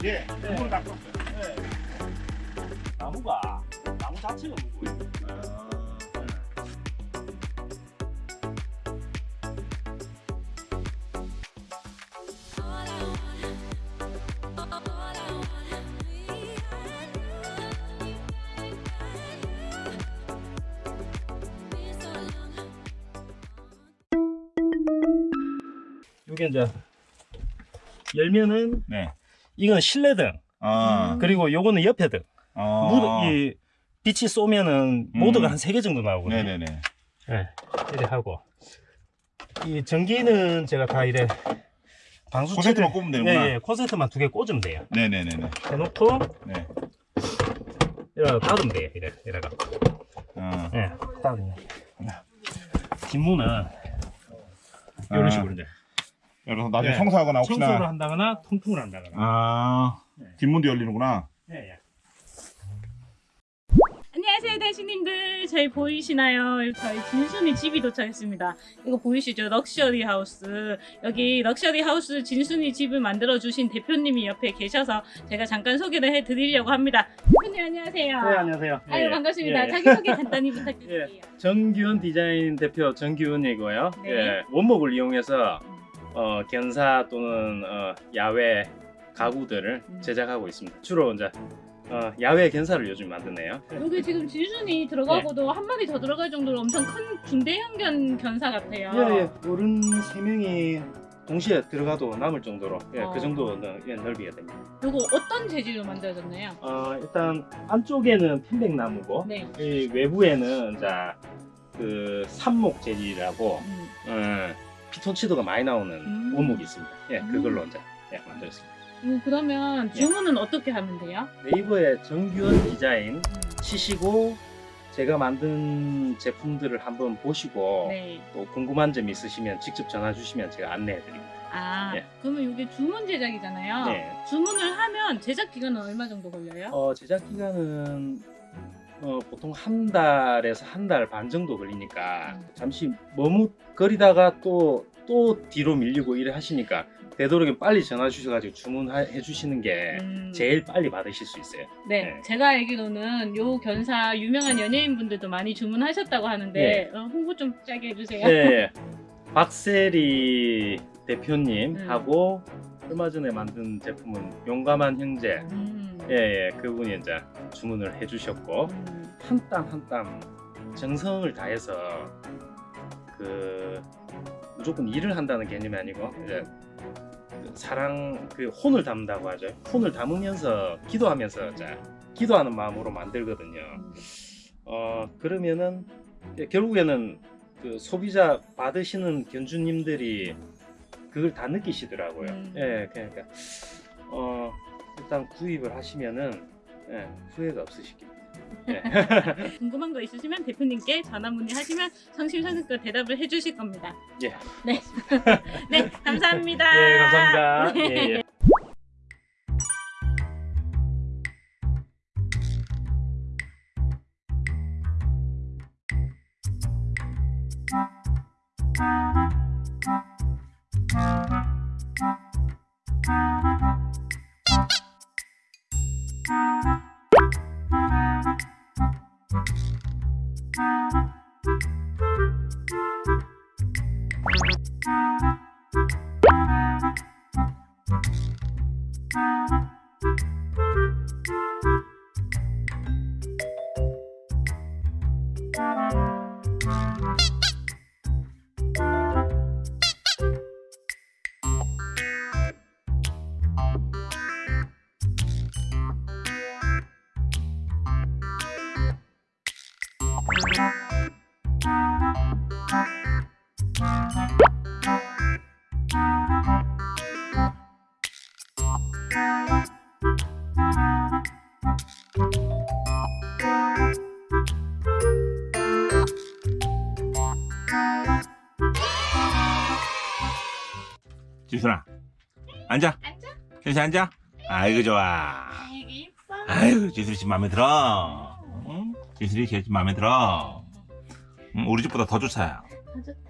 게 물을 닦고 네. 나무가 나무 자체가 무거워요. 이게 이제 열면은 네. 이건 실내 등 아. 그리고 요거는 옆에등. 어. 무, 이 빛이 쏘면은 음. 모드가 한세 개 정도 나오거든요. 네네네. 네, 이래 하고 이 전기는 제가 다 이래 방수 코세트만 꼽으면 되는구나. 예, 예, 코세트만 두 개 꽂으면 돼요. 네네네네. 해놓고 네. 이래 닫으면 돼요. 이래 이래가. 어. 예, 닫으면. 뒷문은 이런 아. 식으로 이제 그래서 나중에 네. 청소하거나 혹시나 청소를 한다거나 통풍을 한다거나. 아 뒷문도 열리는구나. 예, 예. 안녕하세요 대신님들 저희 보이시나요? 저희 진순이 집이 도착했습니다 이거 보이시죠? luxury house 여기 luxury house 진순이 집을 만들어 주신 대표님이 옆에 계셔서 제가 잠깐 소개를 해 드리려고 합니다 대표님 안녕하세요 네, 안녕하세요. 아유 예, 반갑습니다 예. 자기소개 간단히 부탁드릴게요 정규현 디자인 대표 정규현이고요. 네. 예, 원목을 이용해서 어, 견사 또는 어, 야외 가구들을 음. 제작하고 있습니다. 주로 이제 어, 야외 견사를 요즘 만드네요. 여기 지금 진순이 들어가고도 한 마리 더 들어갈 정도로 엄청 큰 중대형 견, 견사 같아요 예, 예. 어른 세 명이 동시에 들어가도 남을 정도로 예, 어. 그 정도 넓- 예, 넓이가 됩니다. 요거 어떤 재질로 만들어졌나요? 어, 일단 안쪽에는 편백나무고 네이 외부에는 이제 그 산목 재질이라고 음. 어, 피톤치드가 많이 나오는 음. 원목이 있습니다. 예, 음. 그걸로 이제 예, 만들었습니다. 음, 그러면 주문은 어떻게 하면 돼요? 네이버에 정규현 디자인 치시고 제가 만든 제품들을 한번 보시고 네. 또 궁금한 점 있으시면 직접 전화 주시면 제가 안내해 드립니다. 아, 예. 그러면 이게 주문 제작이잖아요. 네. 주문을 하면 제작 기간은 얼마 정도 걸려요? 어, 제작 기간은 어, 보통 한 달에서 한 달 반 정도 걸리니까 음. 잠시 머뭇거리다가 또 또 뒤로 밀리고 이래 하시니까 되도록이면 빨리 전화 주셔가지고 주문해 주시는 게 음, 제일 빨리 받으실 수 있어요. 네, 네. 제가 알기로는 요 견사 유명한 연예인분들도 많이 주문하셨다고 하는데 네. 어, 홍보 좀 짜게 해주세요. 네, 박세리 대표님 음. 하고 얼마 전에 만든 제품은 용감한 형제 음, 예, 예 그분이 이제 주문을 해주셨고 음, 한땀 한 땀 정성을 다해서 그 무조건 일을 한다는 개념이 아니고 이제 그 사랑 그 혼을 담는다고 하죠. 혼을 담으면서 기도하면서 이제 기도하는 마음으로 만들거든요. 음. 어 그러면은 결국에는 그 소비자 받으시는 견주님들이 그걸 다 느끼시더라고요. 음. 예, 그러니까 어 일단 구입을 하시면은 예, 후회가 없으시길. 예. 궁금한 거 있으시면 대표님께 전화 문의하시면 성심성의껏 대답을 해주실 겁니다. 예. 네, 네, 감사합니다. 예, 감사합니다. 네. 예, 예. 지순아 앉아. 앉아. 현수 앉아. 아이고 좋아. 아이고 이뻐. 아이고 지순이 집 마음에 들어. 응? 지순이 집 마음에 들어. 응, 우리 집보다 더 좋다. 더 좋다. 응?